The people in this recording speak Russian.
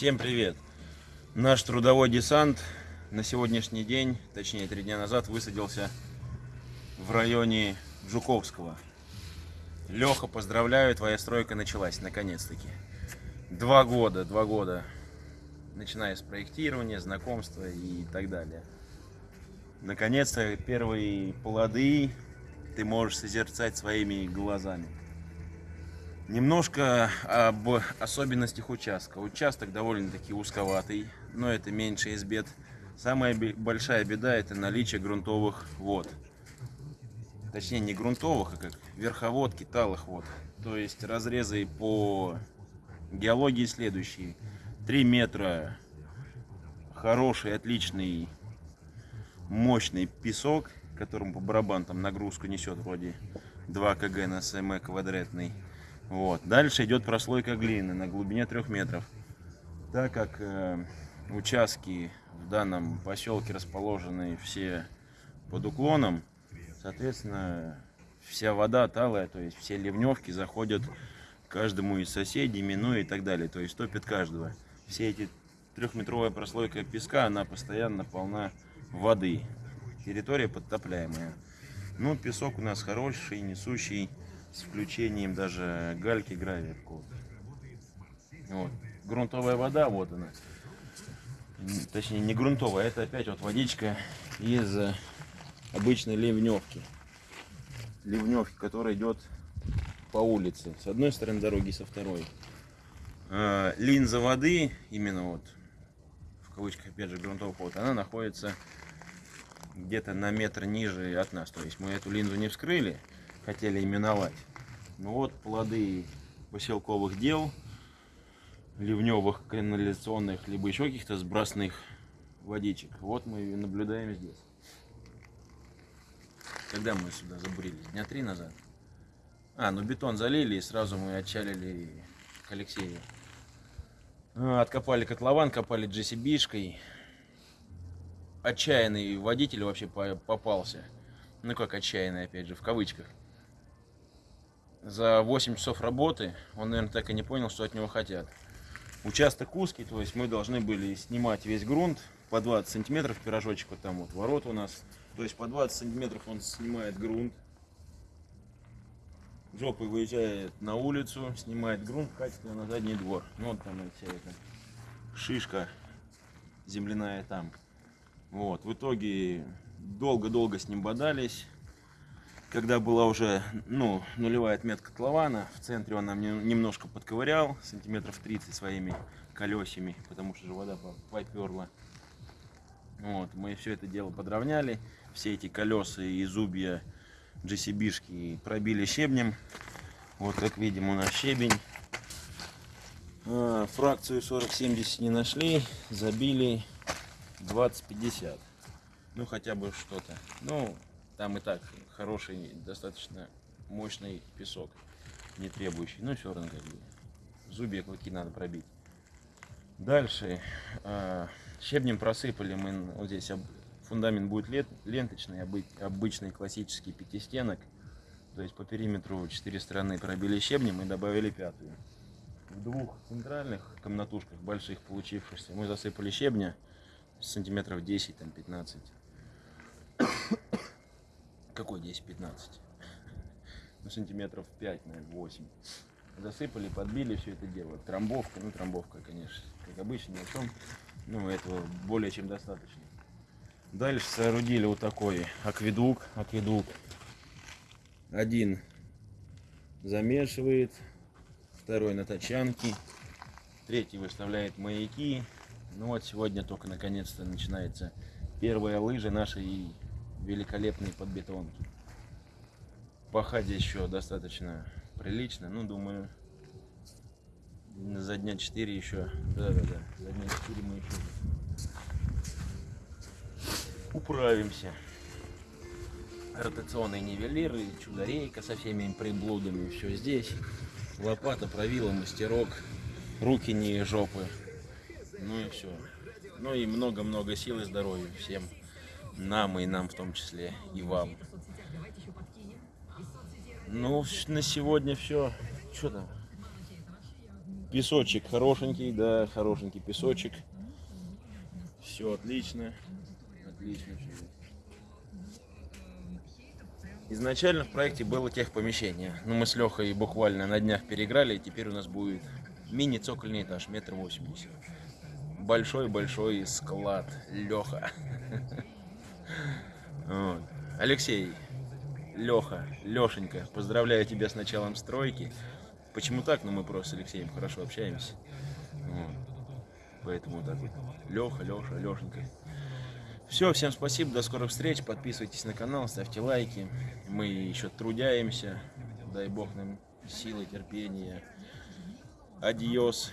Всем привет! Наш трудовой десант на сегодняшний день, точнее три дня назад, высадился в районе Жуковского. Леха, поздравляю, твоя стройка началась, наконец-таки. Два года, два года, начиная с проектирования, знакомства и так далее. Наконец-то первые плоды ты можешь созерцать своими глазами. Немножко об особенностях участка. Участок довольно-таки узковатый, но это меньше из бед. Самая большая беда это наличие грунтовых вод. Точнее не грунтовых, а как верховодки, талых вод. То есть разрезы по геологии следующие. 3 метра хороший, отличный, мощный песок, которым по барабанам нагрузку несет вроде 2 кг на см квадратный. Вот. Дальше идет прослойка глины на глубине 3 метров. Так как э, участки в данном поселке расположены все под уклоном, соответственно, вся вода талая, то есть все ливневки заходят каждому из соседей, минуя и так далее, то есть топит каждого. Все эти трехметровая прослойка песка, она постоянно полна воды. Территория подтопляемая. Ну, песок у нас хороший, несущий с включением даже гальки гравия Вот. Грунтовая вода, вот она. Точнее, не грунтовая, это опять вот водичка из обычной ливневки. Ливневки, которая идет по улице. С одной стороны дороги, со второй. А, линза воды, именно вот, в кавычках, опять же, грунтовых вод, она находится где-то на метр ниже от нас. То есть мы эту линзу не вскрыли, хотели именовать. Ну вот плоды поселковых дел, ливневых, канализационных, либо еще каких-то сбросных водичек. Вот мы и наблюдаем здесь. Когда мы сюда забурились? Дня три назад. А, ну бетон залили и сразу мы отчалили к Алексею. А, откопали котлован, копали GCB-шкой. Отчаянный водитель вообще попался. Ну как отчаянный, опять же, в кавычках за 8 часов работы он, наверное, так и не понял, что от него хотят. Участок узкий, то есть мы должны были снимать весь грунт по 20 сантиметров, пирожочек вот там вот, ворот у нас. То есть по 20 сантиметров он снимает грунт. Жопой выезжает на улицу, снимает грунт, катит на задний двор. Ну вот там вся эта шишка земляная там. Вот, в итоге долго-долго с ним бодались когда была уже ну, нулевая отметка котлована, в центре он нам немножко подковырял, сантиметров 30 своими колесами, потому что же вода поперла. Вот, мы все это дело подровняли, все эти колеса и зубья GCB-шки пробили щебнем. Вот как видим у нас щебень. А, фракцию 40-70 не нашли, забили 20-50. Ну хотя бы что-то. Ну, там и так хороший, достаточно мощный песок, не требующий. Но все равно как бы зубья клыки надо пробить. Дальше э, щебнем просыпали мы вот здесь фундамент будет ленточный, обычный классический пятистенок. То есть по периметру четыре стороны пробили щебнем и добавили пятую. В двух центральных комнатушках больших получившихся мы засыпали щебня сантиметров 10 там 15 какой 10-15? Ну, сантиметров 5, наверное, 8. Засыпали, подбили все это дело. Трамбовка, ну, трамбовка, конечно, как обычно, о чем. Ну, этого более чем достаточно. Дальше соорудили вот такой акведук. Акведук. Один замешивает, второй на тачанке, третий выставляет маяки. Ну вот сегодня только наконец-то начинается первая лыжа нашей великолепные подбетонки. Пахать еще достаточно прилично. Ну, думаю, за дня 4 еще. Да-да-да, за дня 4 мы еще управимся. Ротационные нивелиры, чудо-рейка со всеми приблудами. Все здесь. Лопата, правила, мастерок, руки не жопы. Ну и все. Ну и много-много сил и здоровья всем нам и нам в том числе, и вам. Ну, на сегодня все. Что там? Песочек хорошенький, да, хорошенький песочек. Все отлично. Отлично. Изначально в проекте было техпомещение. Но мы с Лехой буквально на днях переиграли, и теперь у нас будет мини-цокольный этаж, метр восемьдесят. Большой-большой склад. Леха. Вот. Алексей, Леха, Лешенька, поздравляю тебя с началом стройки. Почему так? Ну мы просто с Алексеем хорошо общаемся. Вот. Поэтому вот так вот. Леха, Леша, Лешенька. Все, всем спасибо, до скорых встреч. Подписывайтесь на канал, ставьте лайки. Мы еще трудяемся. Дай бог нам силы, терпения. Адьос.